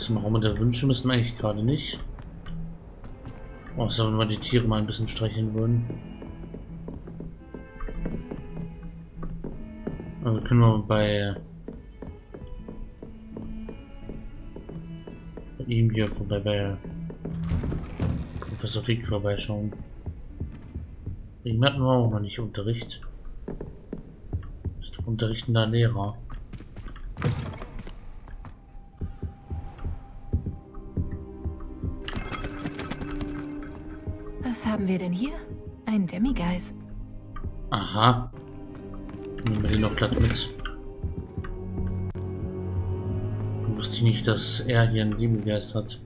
Zum Raum der Wünsche müssen wir eigentlich gerade nicht. Außer wenn wir die Tiere mal ein bisschen streicheln würden. Also können wir bei, bei ihm hier vorbei bei Professor Fick vorbeischauen. Ihm hatten wir auch noch nicht Unterricht. Ist unterrichtender Lehrer. Was haben wir denn hier? Ein Demigeist. Aha. Nehmen wir den noch glatt mit. Ich wusste nicht, dass er hier einen Demigeist hat.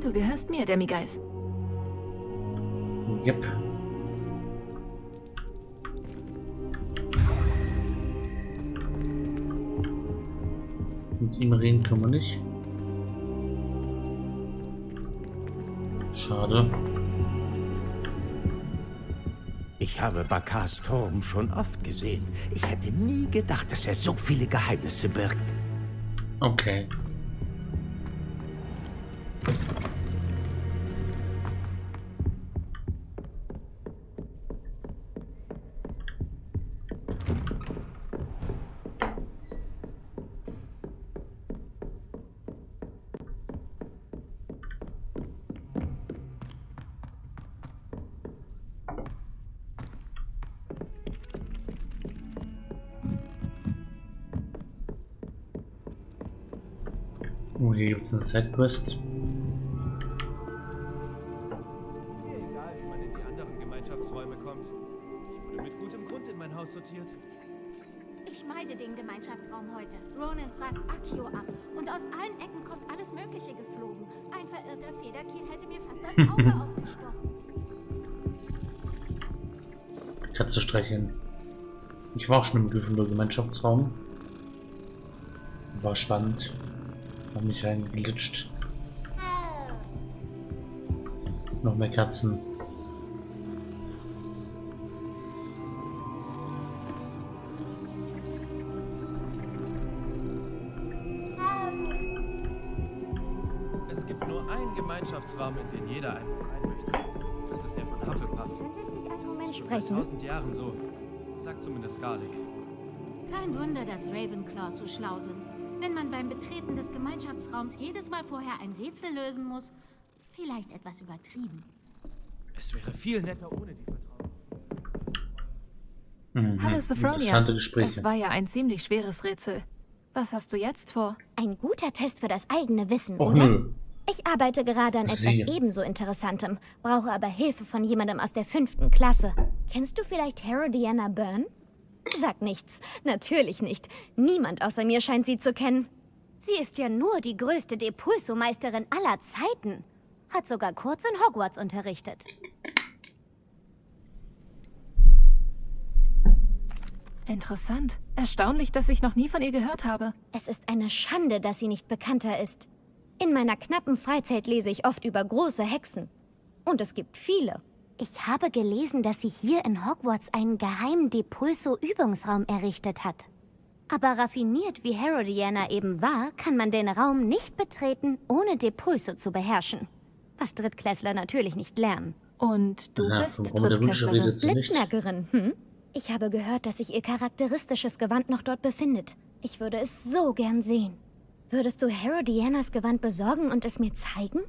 Du gehörst mir, Demigeist. Yep. Mit ihm reden können wir nicht. Schade. Ich habe Bakars Turm schon oft gesehen. Ich hätte nie gedacht, dass er so viele Geheimnisse birgt. Okay. Sidequest. Mir egal, wie man in die anderen Gemeinschaftsräume kommt. Ich wurde mit gutem Grund in mein Haus sortiert. Ich meide den Gemeinschaftsraum heute. Ronan fragt Akio ab. Und aus allen Ecken kommt alles Mögliche geflogen. Ein verirrter Federkiel hätte mir fast das Auge ausgestochen. Katze streicheln. Ich war auch schon im Gryffindor-Gemeinschaftsraum. War spannend. Hab mich reingeglitscht. Noch mehr Katzen. Es gibt nur einen Gemeinschaftsraum, in den jeder einen rein möchte. Das ist der von Hufflepuff. Moment Schon seit tausend Jahren so. Sagt zumindest Garlic. Kein Wunder, dass Ravenclaws so schlau sind. Wenn man beim Betreten des Gemeinschaftsraums jedes Mal vorher ein Rätsel lösen muss, vielleicht etwas übertrieben. Es wäre viel netter ohne die Vertrauen. Mhm. Hallo, Sophronia. Das war ja ein ziemlich schweres Rätsel. Was hast du jetzt vor? Ein guter Test für das eigene Wissen, Och oder? nö. Ich arbeite gerade an etwas Sie. ebenso Interessantem, brauche aber Hilfe von jemandem aus der fünften Klasse. Kennst du vielleicht Herodiana Byrne? Sag nichts. Natürlich nicht. Niemand außer mir scheint sie zu kennen. Sie ist ja nur die größte Depulso-Meisterin aller Zeiten. Hat sogar kurz in Hogwarts unterrichtet. Interessant. Erstaunlich, dass ich noch nie von ihr gehört habe. Es ist eine Schande, dass sie nicht bekannter ist. In meiner knappen Freizeit lese ich oft über große Hexen. Und es gibt viele. Ich habe gelesen, dass sie hier in Hogwarts einen geheimen Depulso-Übungsraum errichtet hat. Aber raffiniert wie Herodiana eben war, kann man den Raum nicht betreten, ohne Depulso zu beherrschen. Was Drittklässler natürlich nicht lernen. Und du Ja, bist Drittklässlerin. Blitznackerin, hm? Ich habe gehört, dass sich ihr charakteristisches Gewand noch dort befindet. Ich würde es so gern sehen. Würdest du Herodianas Gewand besorgen und es mir zeigen?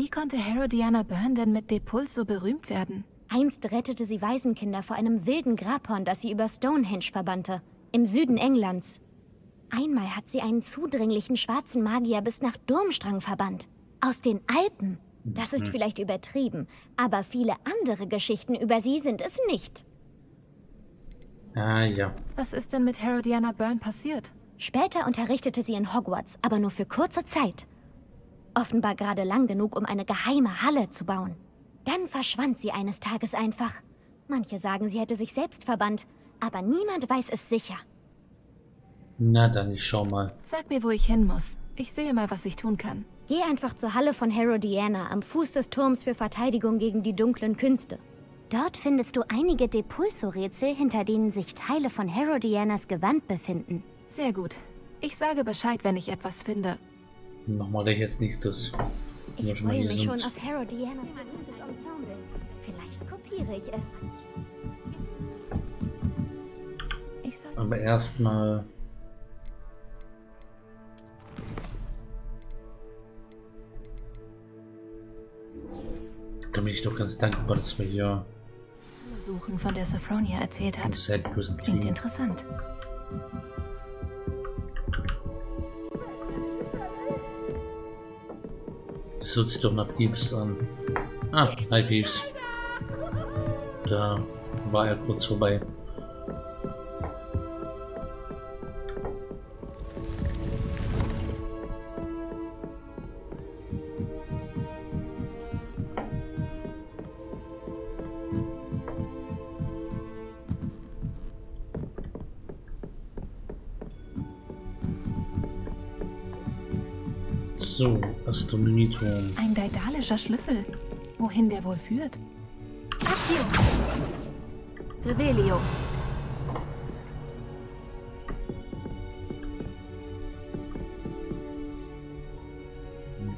Wie konnte Herodiana Byrne denn mit Depuls so berühmt werden? Einst rettete sie Waisenkinder vor einem wilden Grabhorn, das sie über Stonehenge verbannte, im Süden Englands. Einmal hat sie einen zudringlichen schwarzen Magier bis nach Durmstrang verbannt. Aus den Alpen. Das ist vielleicht übertrieben, aber viele andere Geschichten über sie sind es nicht. Ah ja. Was ist denn mit Herodiana Byrne passiert? Später unterrichtete sie in Hogwarts, aber nur für kurze Zeit. Offenbar gerade lang genug, um eine geheime Halle zu bauen. Dann verschwand sie eines Tages einfach. Manche sagen, sie hätte sich selbst verbannt, aber niemand weiß es sicher. Na dann, ich schau mal. Sag mir, wo ich hin muss. Ich sehe mal, was ich tun kann. Geh einfach zur Halle von Herodiana am Fuß des Turms für Verteidigung gegen die dunklen Künste. Dort findest du einige Depulso-Rätsel, hinter denen sich Teile von Herodianas Gewand befinden. Sehr gut. Ich sage Bescheid, wenn ich etwas finde. Machen wir da jetzt nicht das. Ich freue mich sind. schon auf Ensemble. Vielleicht kopiere ich es. Aber erstmal. Da bin ich doch ganz dankbar, dass wir hier Suchen, von der Sophronia erzählt hat. Klingt interessant. Das hört sich doch nach Peeves an. Ah, hi Peeves. Da war er kurz vorbei. Astronomieturm. Ein daedalischer Schlüssel. Wohin der wohl führt? Accio! Revelio.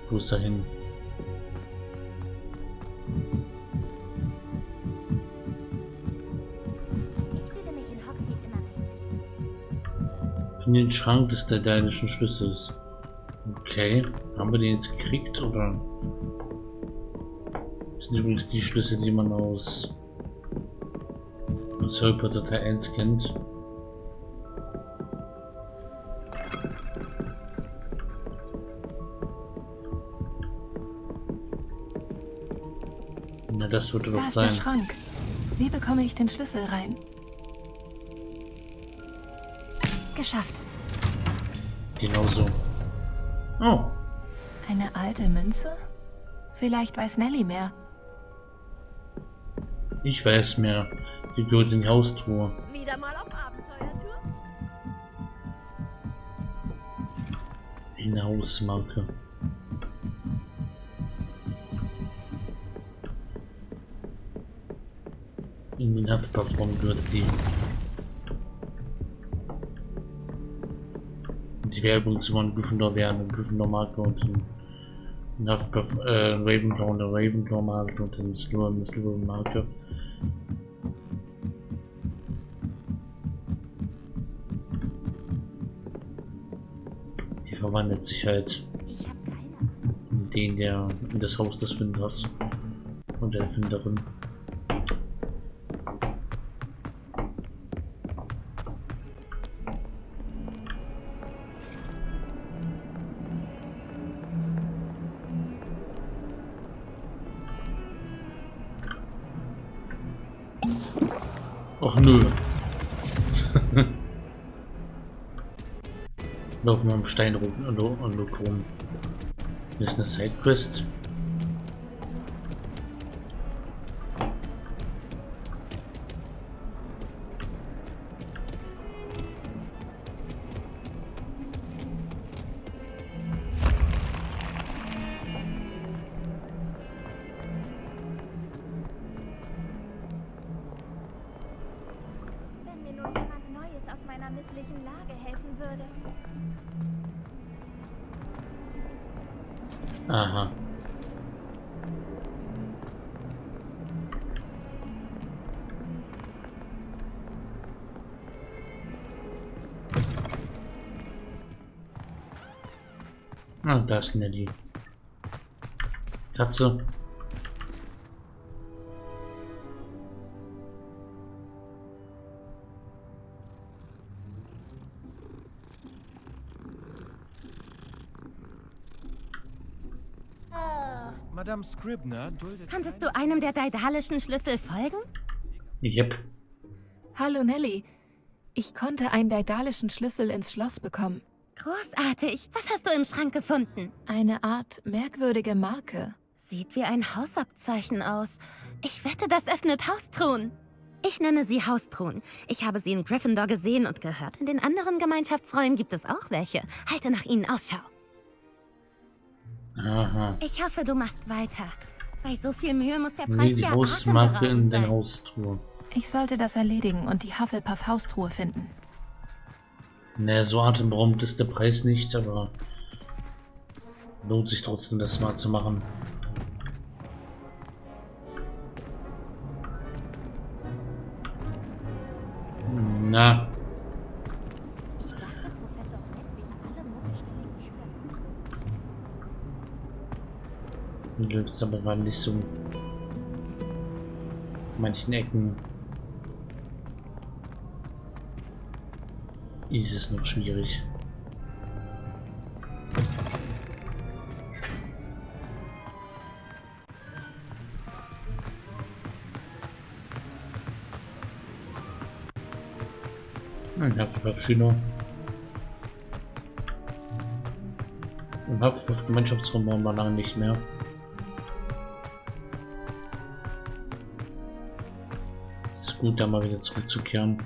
Wo ist er hin? Ich fühle mich in Hogsmeade immer recht sicher. In den Schrank des daedalischen Schlüssels. Okay, haben wir den jetzt gekriegt oder? Das sind übrigens die Schlüssel, die man aus, Potter Teil 1 kennt. Na, das wird Da doch ist der sein. Schrank. Wie bekomme ich den Schlüssel rein? Geschafft. Genau so. Oh, Eine alte Münze? Vielleicht weiß Nelly mehr. ich weiß mehr. Die gehört in die Haustruhe. Wieder mal auf Abenteuertour? Eine Hausmarke. In den Haftplattform gehört die. Werbung zu meinem Gryffindor wäre eine Gryffindor-Marke und ein ein Hufflepuff, äh, ein Ravenclaw eine Ravenclaw-Marke und ein Slytherin eine Slytherin-Marke. Die verwandelt sich halt in den, der in das Haus des Finders und der Finderin. Laufen wir am Stein rum und, und rum. Hier ist eine Sidequest. Helfen würde. Aha. Ah, da Madame Scribner duldet Konntest du einem der daedalischen Schlüssel folgen? Yep. Hallo Nelly. Ich konnte einen daedalischen Schlüssel ins Schloss bekommen. Großartig. Was hast du im Schrank gefunden? Eine Art merkwürdige Marke. Sieht wie ein Hausabzeichen aus. Ich wette, das öffnet Haustruhen. Ich nenne sie Haustruhen. Ich habe sie in Gryffindor gesehen und gehört. In den anderen Gemeinschaftsräumen gibt es auch welche. Halte nach ihnen Ausschau. Aha. Ich hoffe, du machst weiter. Bei so viel Mühe muss der Preis Nee, die ja Hausmarke in der sein. Haustruhe. Ich sollte das erledigen und die Hufflepuff-Haustruhe finden. Ne, so atemberaubend ist der Preis nicht, aber lohnt sich trotzdem, das mal zu machen. Na, Ich dachte, Professor Black wäre alle Mondgesteine es aber gerade nicht so. Manchen Ecken ist es noch schwierig. Ein Hufflepuff-Schüler. Im Hufflepuff-Gemeinschaftsraum waren wir lange nicht mehr. Gut, da mal wieder zurückzukehren.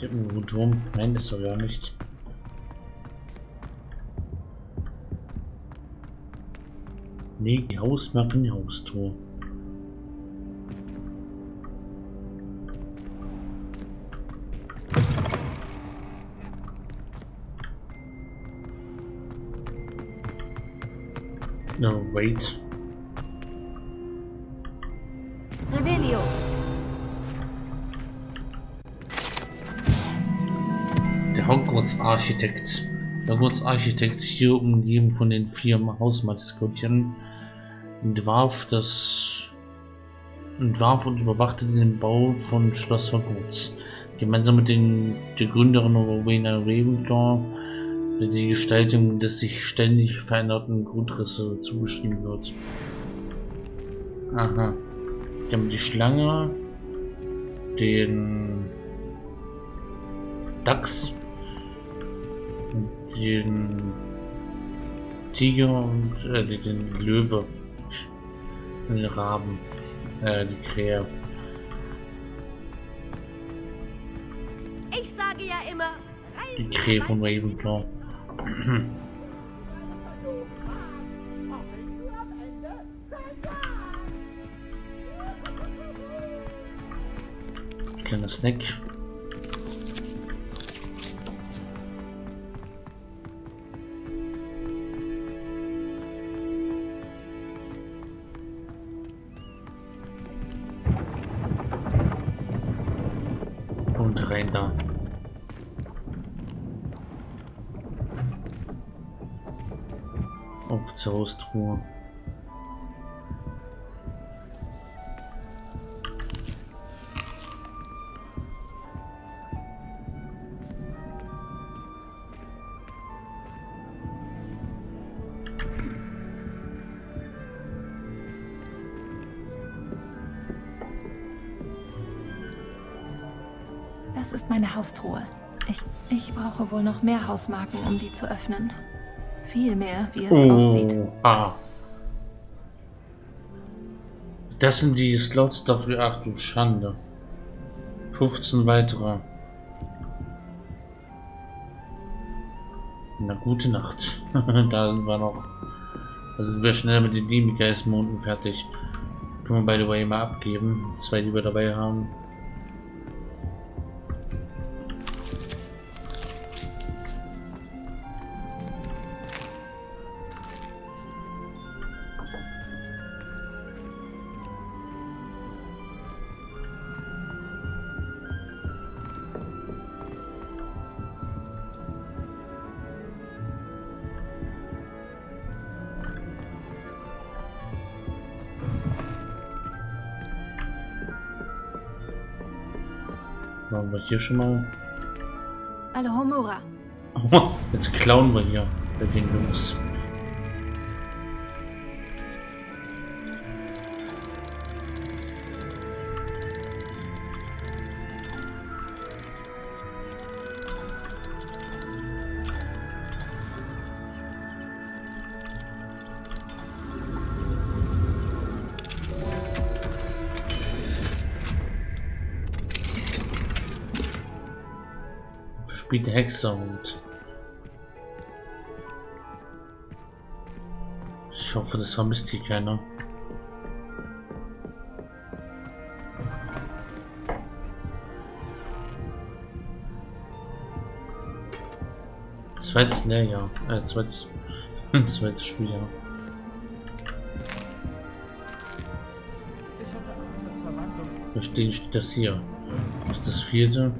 Der Uhu-Turm? Nein, ist er ja nicht. Nee, die die Haustor. No, wait. Revelio. Der Hogwarts-Architekt. Der Hogwarts-Architekt, hier umgeben von den vier Hausmaskottchen, entwarf das entwarf und überwachte den Bau von Schloss Hogwarts. Gemeinsam mit den, der Gründerin Rowena Ravenclaw, der die Gestaltung des sich ständig veränderten Grundrisse zugeschrieben wird. Aha. Die haben die Schlange, den Dachs, den Tiger und äh, den- Löwe, den Raben, äh, die Krähe. Ich sage ja immer, Die Krähe von Ravenclaw. Kleiner Snack. Haustruhe. Das ist meine Haustruhe. Ich, ich brauche wohl noch mehr Hausmarken, um die zu öffnen. Viel mehr, wie es aussieht. Ah. Das sind die Slots dafür. Ach du Schande. 15 weitere. Na gute Nacht. da sind wir noch. Da sind wir schnell mit den Demigeißmonden fertig. Können wir by the way mal abgeben. Zwei, die wir dabei haben. Hier schon mal. Alohomora. Jetzt klauen wir hier bei den Jungs. Der Hexerhut. Ich hoffe, das vermisst hier keiner. Zweites Lehrjahr, äh, zweites, zweites Schuljahr. Ich steht steht das hier. Das ist das vierte.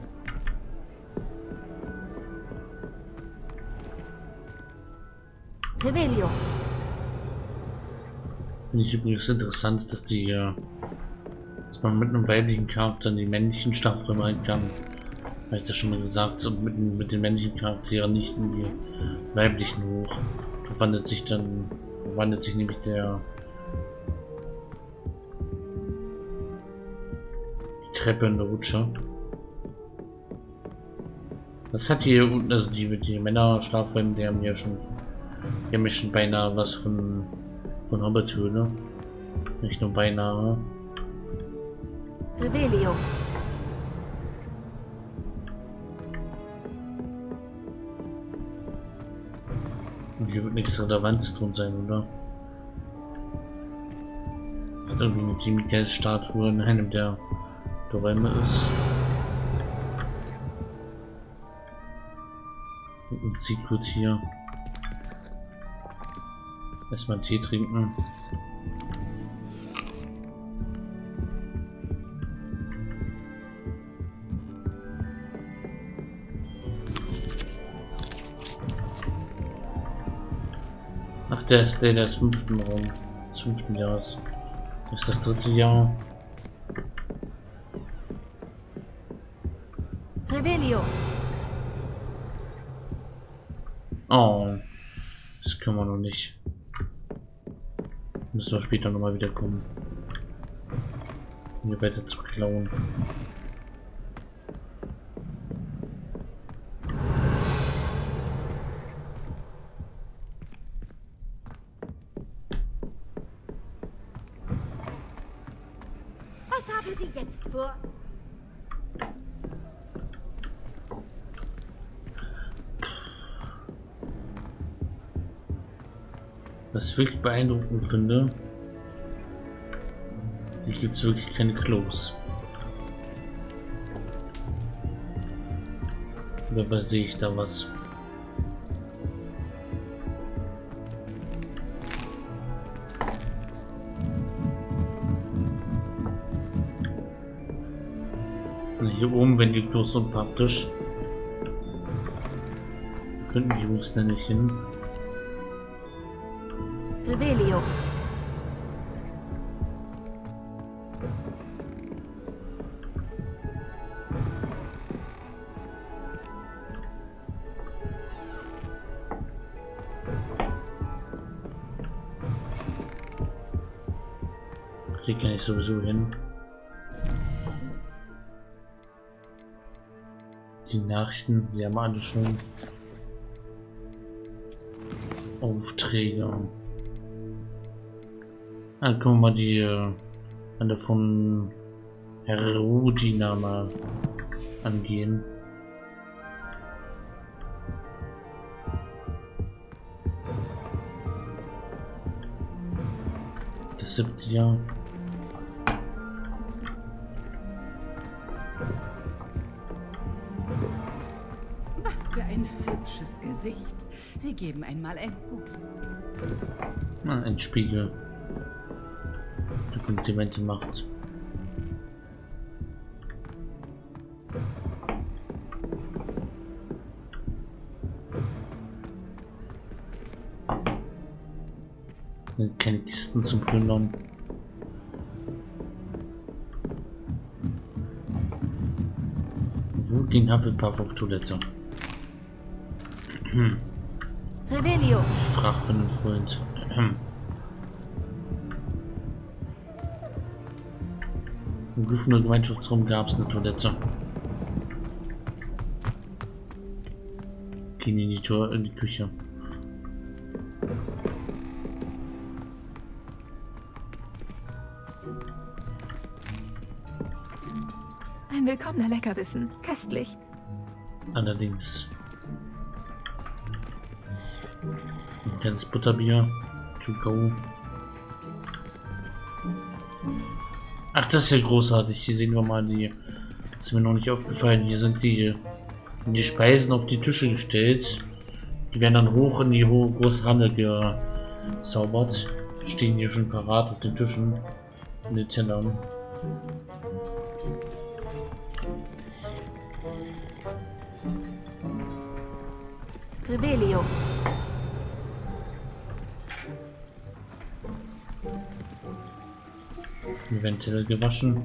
Finde ich übrigens interessant, dass die, äh, dass man mit einem weiblichen Charakter die männlichen Strafräume rein kann. Habe ich das schon mal gesagt, und mit, mit den männlichen Charakteren nicht in die weiblichen hoch. Da wandelt sich dann, wandelt sich nämlich der die Treppe in der Rutsche. Das hat hier unten, also die, die Männer Schlafräume, die haben ja schon, die haben ja schon beinahe was von von Hobbits Höhle. Nicht nur beinahe. Revelio. Und hier wird nichts Relevantes drin sein, oder? Hat irgendwie eine Team Statue in einem der, der Räume ist. Und ein Secret hier. Erstmal Tee trinken. Ach, der ist der des fünften Raum. Des fünften Jahres. Das ist das dritte Jahr. Revelio. Oh. Das können wir noch nicht. Müssen wir später nochmal wiederkommen. Um hier weiter zu klauen. Wirklich beeindruckend finde, hier gibt es wirklich keine Klos. Dabei sehe ich da was. Hier oben, wenn die Klos unpraktisch. Könnten die Jungs nicht hin. Revelio. Hier kann ich sowieso hin. Die Nachrichten, die haben alle schon Aufträge. Dann können wir mal die äh, alle von Herr Rudina mal angehen. Das siebte Jahr. Was für ein hübsches Gesicht. Sie geben einmal ein Gut. Ah, ein Spiegel. Komplimente macht. Keine Kisten zum Plündern. Wo ging Hufflepuff auf Toilette? Revelio. Ich frag für einen Freund. Im Gryffindor Gemeinschaftsraum gab es eine Toilette. Gehen in die Tür, in die Küche. Ein willkommener Leckerbissen. Köstlich. Allerdings. Ein kleines Butterbier. To go. Ach, das ist ja großartig. Hier sehen wir mal die. Das ist mir noch nicht aufgefallen. Hier sind die, die Speisen auf die Tische gestellt. Die werden dann hoch in die hohe große Halle gezaubert. Stehen hier schon parat auf den Tischen. In den Tellern. Rebelio. Eventuell gewaschen.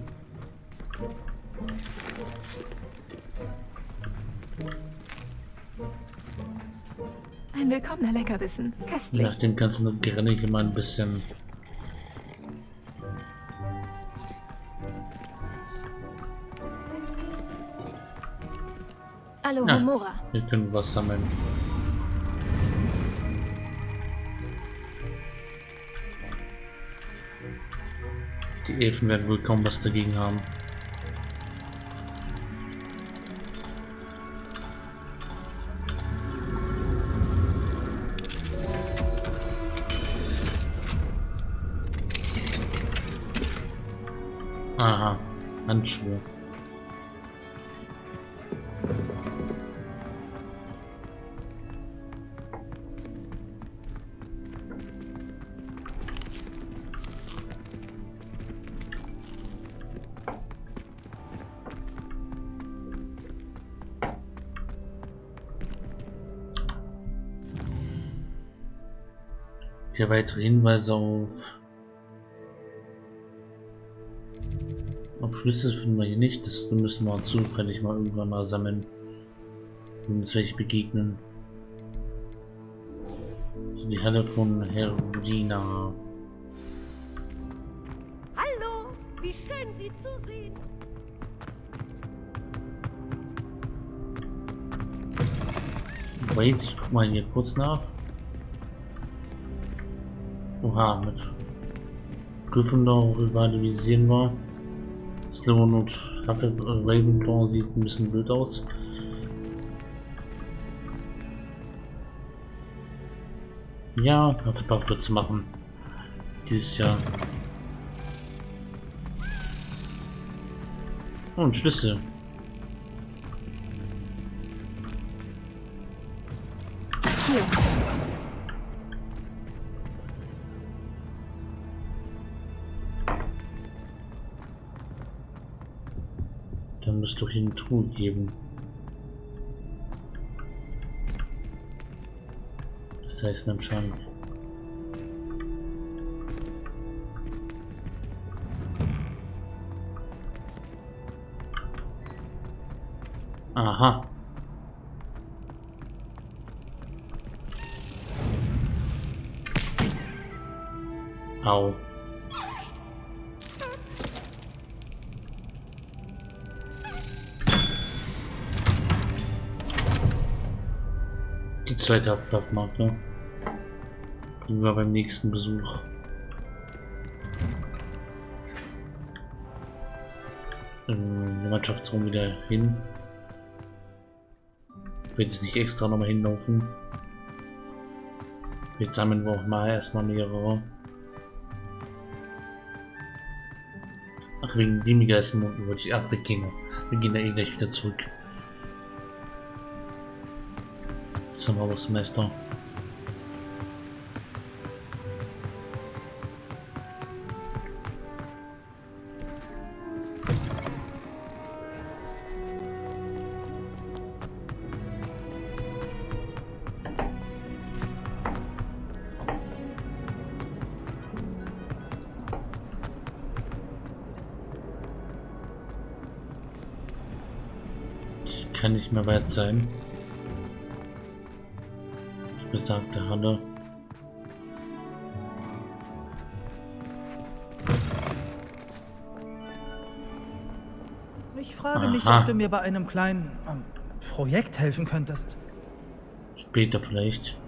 Ein willkommener Leckerbissen. Köstlich. Nach dem ganzen Gerenne hier mal ein bisschen Alohomora. Wir können was sammeln. Elfen werden wohl kaum was dagegen haben. Aha, Handschuhe. Weitere Hinweise auf Schlüssel finden wir hier nicht. Das müssen wir zufällig mal irgendwann mal sammeln. Wenn uns welche begegnen. Also die Halle von Herudina. Hallo, wie schön Sie zu sehen. Wait, ich guck mal hier kurz nach. Oha, mit Gryffindor rivalisieren wir. Slytherin und Hufflepuff Ravenclaw sieht ein bisschen blöd aus. Ja, Hufflepuff wird's machen. Dieses Jahr. Oh, ein Schlüssel. Hier. Müsste doch hier eine Truhe geben. Das heißt Schrank. Aha. Zweite Ablaufmarke. Kriegen wir beim nächsten Besuch. Ähm, der Mannschaftsraum wieder hin. Ich will jetzt nicht extra nochmal hinlaufen. Jetzt sammeln wir auch mal erstmal mehrere. Ach, wegen dem Geistmonden wollte ich. Ach, wir gehen. Wir gehen da eh gleich wieder zurück. Zimmerhausmeister. Ich kann nicht mehr weit sein. Besagte Halle. Ich frage mich, Aha. ob du mir bei einem kleinen ähm, Projekt helfen könntest. Später vielleicht.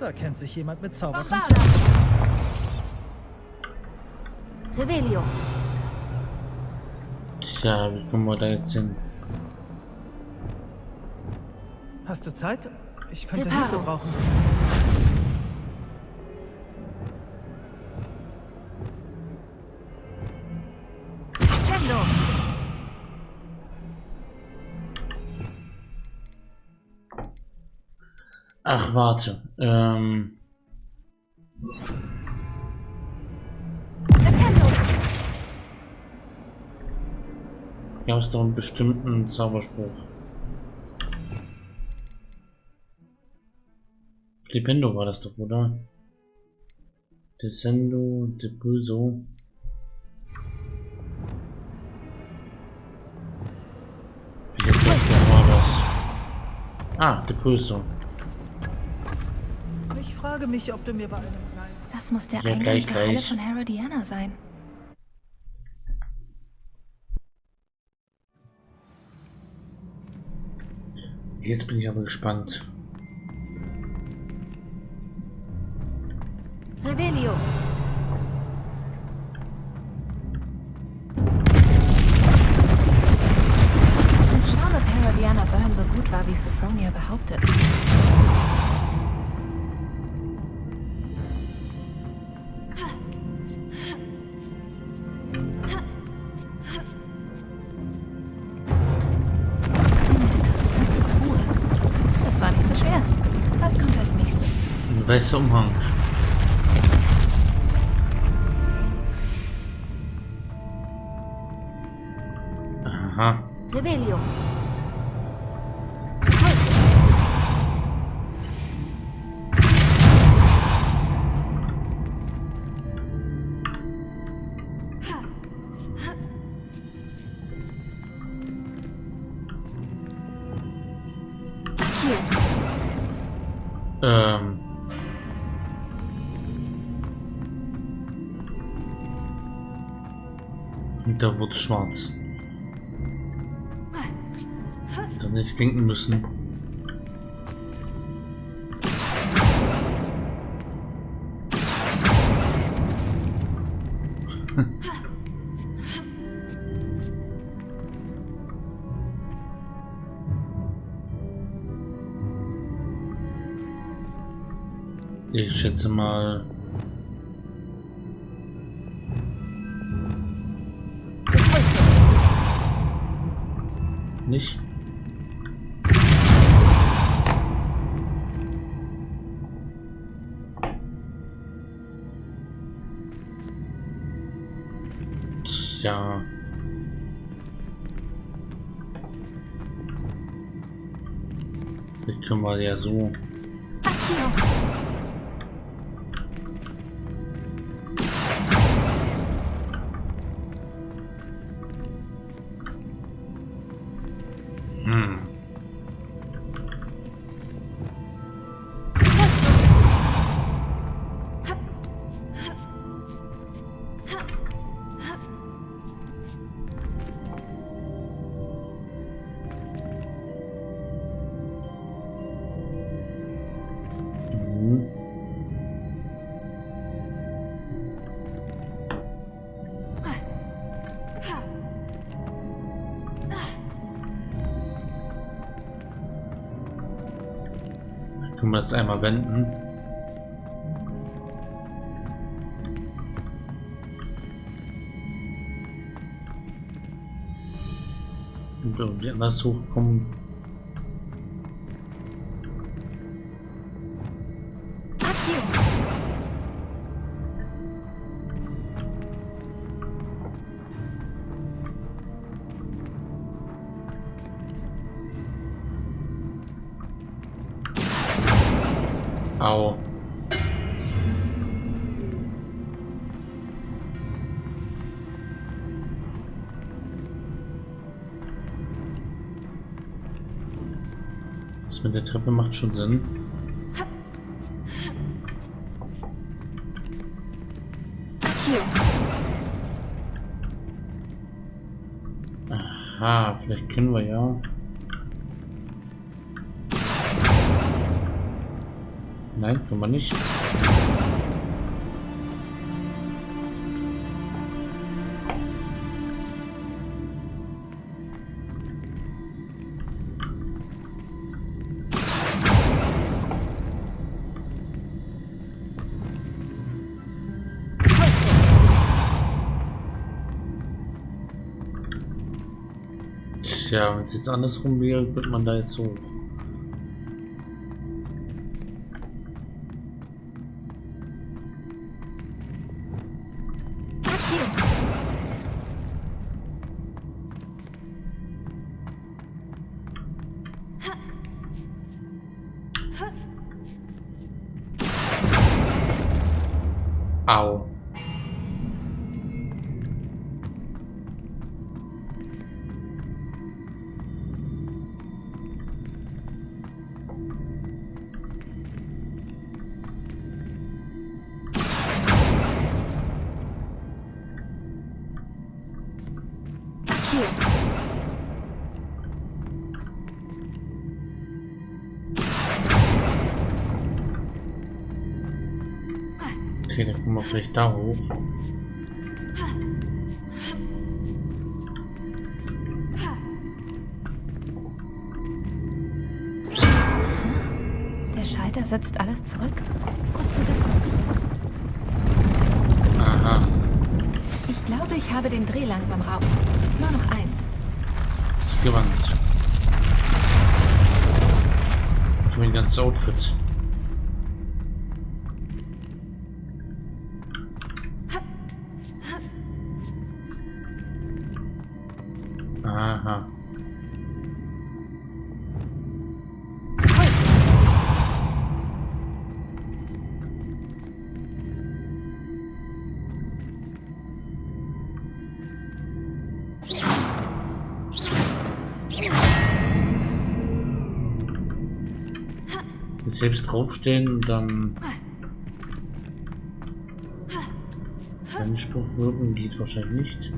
Da kennt sich jemand mit Zauberkunst. Revelio. Tja, wie kommen wir da jetzt hin? Hast du Zeit? Ich könnte Reparo. Hilfe brauchen. Sendo. Ach, warte. Ähm, gab es doch einen bestimmten Zauberspruch. Flipendo war das doch, oder? Descendo, Depuso. Jetzt war das. Ah, Depuso. Ich frage mich, ob du mir bei einem kleinen... Das muss der Ja, Eingang gleich, gleich. von Herodiana sein. Jetzt bin ich aber gespannt. Ein weißer Umhang. Aha. Revelio. Da wurde schwarz. Dann hätte ich denken müssen. Ich schätze mal. Nicht? Tja. Das können wir ja so. Wir das einmal wenden. Und irgendwie anders hochkommen. Au. Das mit der Treppe macht schon Sinn. Aha, vielleicht können wir ja. Nein, kann man nicht. Tja, wenn es jetzt andersrum wäre, wird man da jetzt so. Au. Vielleicht da hoch. Der Schalter setzt alles zurück. Gut zu wissen. Aha, Ich glaube, ich habe den Dreh langsam raus. Nur noch eins. das Gewand. Ich habe ein ganzes Outfit. Aha. Selbst draufstehen und dann einen Spruch wirken geht wahrscheinlich nicht.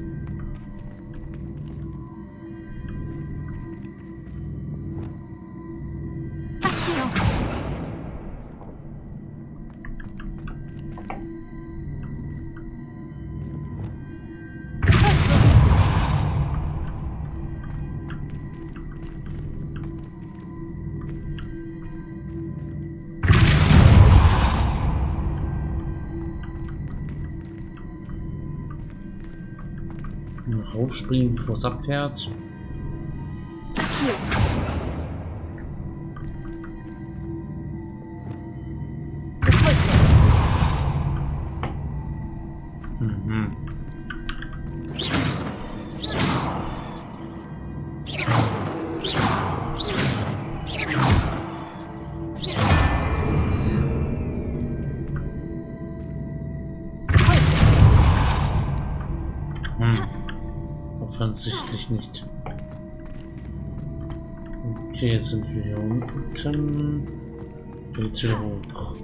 Raufspringen, bevor Jetzt wieder hoch.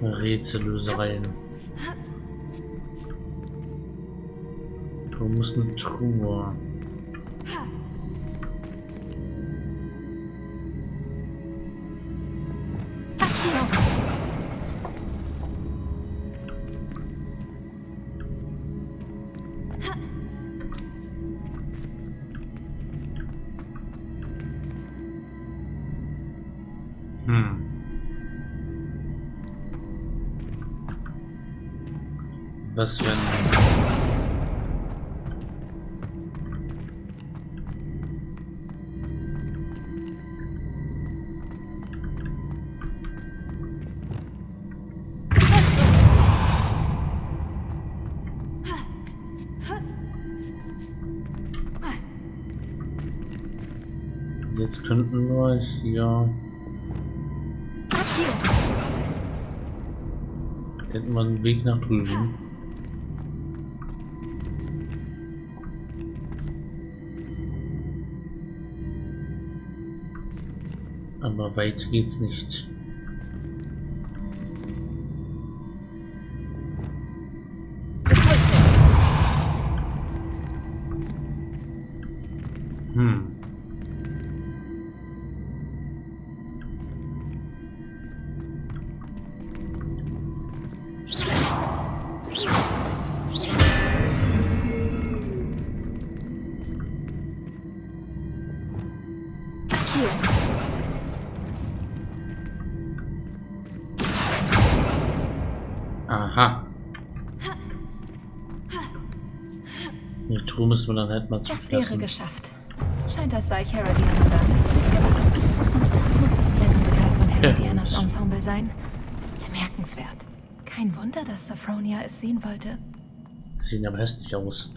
Rätsellösereien. Du musst eine Truhe. Was wenn... Jetzt könnten wir hier... Hätten wir einen Weg nach drüben. Aber weit geht's nicht. Müssen wir dann halt mal Das wäre geschafft. Scheint, als sei Herodiana damals nicht gewachsen. Das muss das letzte Teil von Herodianas Ja. Ensemble sein. Bemerkenswert. Kein Wunder, dass Sophronia es sehen wollte. Sehen aber hässlich aus.